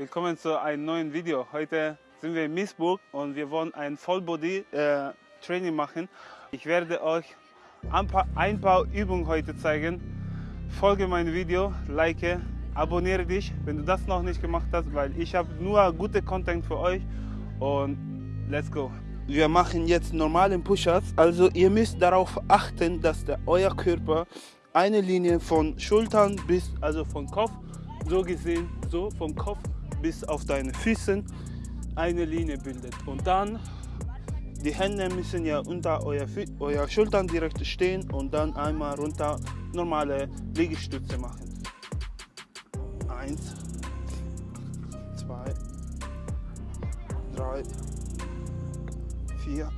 willkommen zu einem neuen Video. Heute sind wir in Miesburg und wir wollen ein Vollbody äh, Training machen. Ich werde euch ein paar, ein paar Übungen heute zeigen. Folge mein Video, like, abonniere dich, wenn du das noch nicht gemacht hast, weil ich habe nur gute Content für euch und let's go. Wir machen jetzt normalen Push-Ups, also ihr müsst darauf achten, dass der, euer Körper eine Linie von Schultern bis, also von Kopf, so gesehen, so vom Kopf bis auf deine Füßen eine Linie bildet. Und dann, die Hände müssen ja unter euer, euer Schultern direkt stehen und dann einmal runter normale Liegestütze machen. Eins, zwei, drei, vier,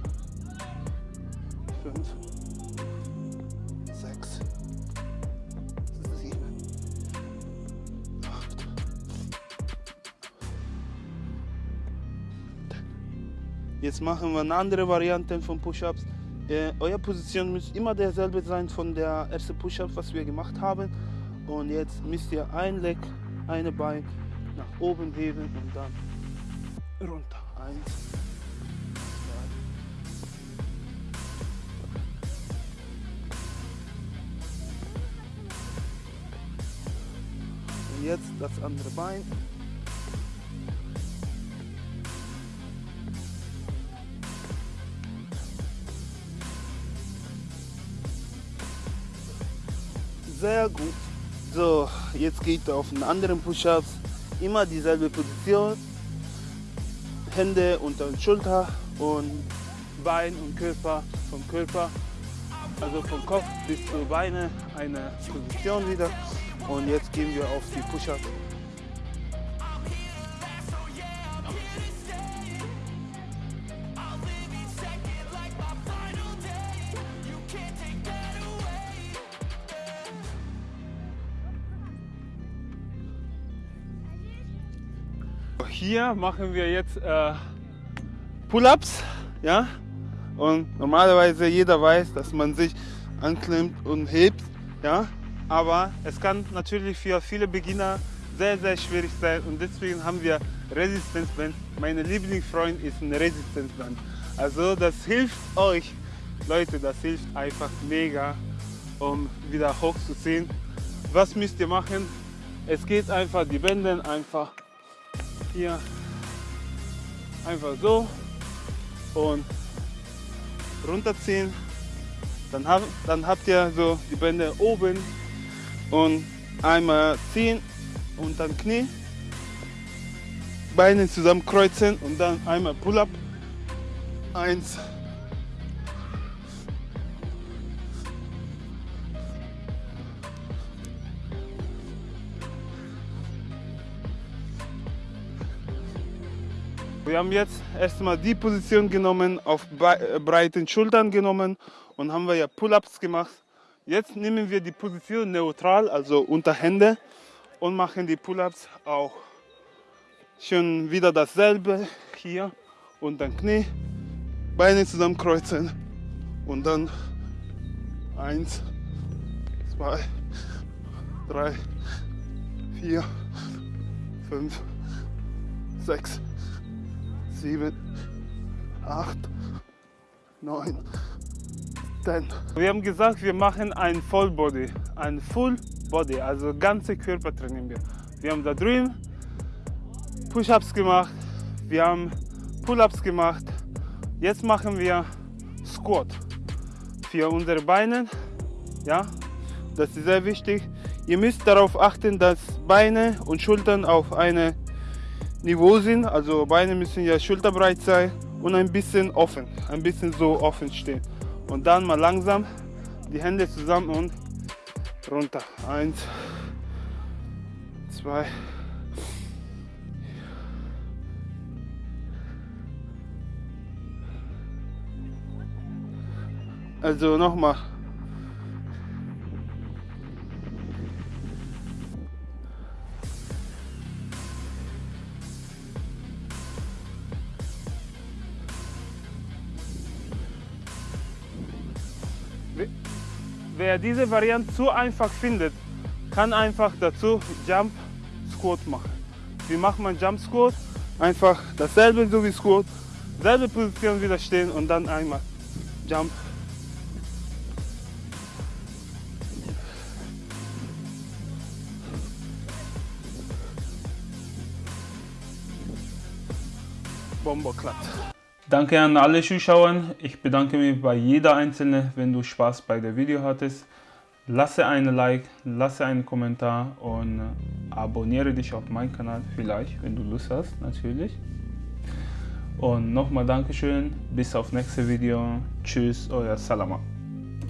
fünf, Jetzt machen wir eine andere Variante von Push-Ups. Äh, eure Position muss immer derselbe sein von der ersten Push-Up, was wir gemacht haben. Und jetzt müsst ihr ein Leg, eine Bein nach oben heben und dann runter. Eins, Und jetzt das andere Bein. Sehr gut. So, jetzt geht auf einen anderen Push-Ups. Immer dieselbe Position. Hände unter den Schulter und Bein und Körper vom Körper, also vom Kopf bis zu Beine eine Position wieder. Und jetzt gehen wir auf die Push-Up. Hier machen wir jetzt äh, Pull-ups, ja. Und normalerweise jeder weiß, dass man sich anklemmt und hebt, ja. Aber es kann natürlich für viele Beginner sehr, sehr schwierig sein und deswegen haben wir Resistenzband. Mein Lieblingsfreund ist ein Resistenzband. Also das hilft euch, Leute, das hilft einfach mega, um wieder hochzuziehen. Was müsst ihr machen? Es geht einfach, die Bänder einfach hier. Einfach so. Und runterziehen. Dann, hab, dann habt ihr so die Bänder oben. Und einmal ziehen. Und dann Knie, Beine zusammen kreuzen und dann einmal Pull-up. Eins, Wir haben jetzt erstmal die Position genommen, auf äh, breiten Schultern genommen und haben wir ja Pull-ups gemacht. Jetzt nehmen wir die Position neutral, also unter Hände und machen die Pull-ups auch. Schon wieder dasselbe hier und dann Knie, Beine zusammenkreuzen und dann eins, zwei, drei, vier, fünf, sechs, sieben, acht, neun, ten. Wir haben gesagt, wir machen ein Vollbody, ein Full Body, also ganze Körper trainieren wir. Wir haben da drüben Push-Ups gemacht, wir haben Pull-Ups gemacht. Jetzt machen wir Squat für unsere Beine. Ja, das ist sehr wichtig. Ihr müsst darauf achten, dass Beine und Schultern auf eine Niveau sind. Also Beine müssen ja schulterbreit sein und ein bisschen offen, ein bisschen so offen stehen. Und dann mal langsam die Hände zusammen und runter. Eins, zwei, Also nochmal. Wer diese Variante zu einfach findet, kann einfach dazu Jump Squat machen. Wie macht man Jump Squat? Einfach dasselbe so wie Squat, selbe Position wieder stehen und dann einmal Jump. Bomber klappt. Danke an alle Zuschauer. Ich bedanke mich bei jeder Einzelne, wenn du Spaß bei der Video hattest. Lasse einen Like, lasse einen Kommentar und abonniere dich auf meinen Kanal, vielleicht, wenn du Lust hast, natürlich. Und nochmal Dankeschön, bis auf nächste Video. Tschüss, euer Salama.